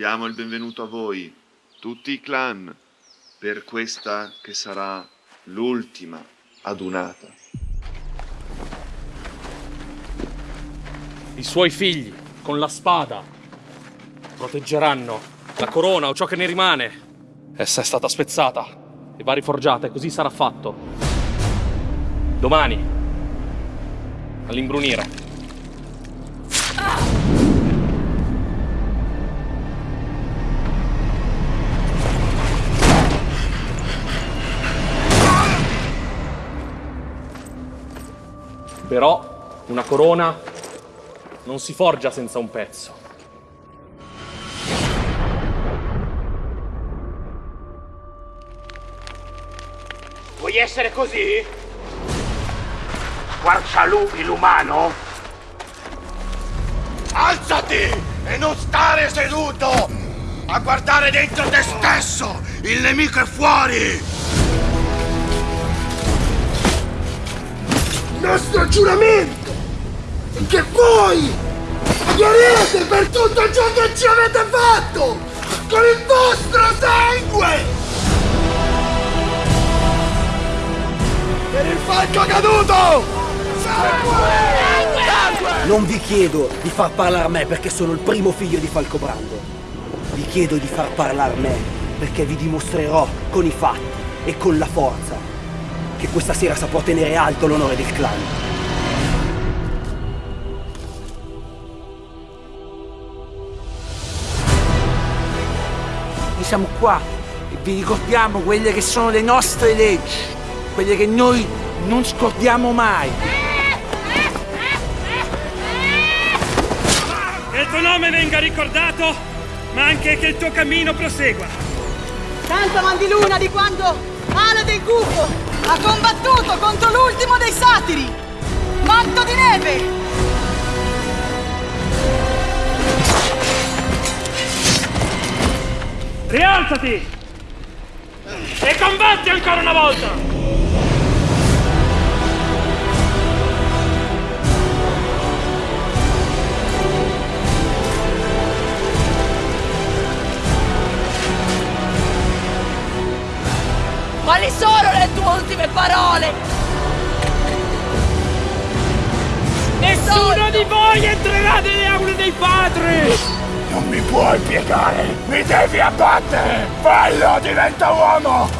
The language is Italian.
diamo il benvenuto a voi, tutti i clan, per questa che sarà l'ultima adunata. I suoi figli, con la spada, proteggeranno la corona o ciò che ne rimane. Essa è stata spezzata e va riforgiata e così sarà fatto. Domani, all'imbrunire. Però una corona non si forgia senza un pezzo. Vuoi essere così? Squarcialupi l'umano? Alzati e non stare seduto a guardare dentro te stesso! Il nemico è fuori! Nostro giuramento che voi pagherete per tutto ciò che ci avete fatto con il vostro sangue per il falco caduto sangue! Non vi chiedo di far parlare me perché sono il primo figlio di Falcobrando. Vi chiedo di far parlare me perché vi dimostrerò con i fatti e con la forza che questa sera saprò tenere alto l'onore del clan. Noi siamo qua e vi ricordiamo quelle che sono le nostre leggi, quelle che noi non scordiamo mai. Che il tuo nome venga ricordato, ma anche che il tuo cammino prosegua. Santa Mandiluna di quando Ale del Gufo ha combattuto contro l'ultimo dei satiri! Manto di neve! Rialzati! E combatti ancora una volta! Quali sono le tue ultime parole? Nessuno di voi entrerà nelle aule dei padri! Non mi puoi piegare! Mi devi abbattere! Fallo, diventa uomo!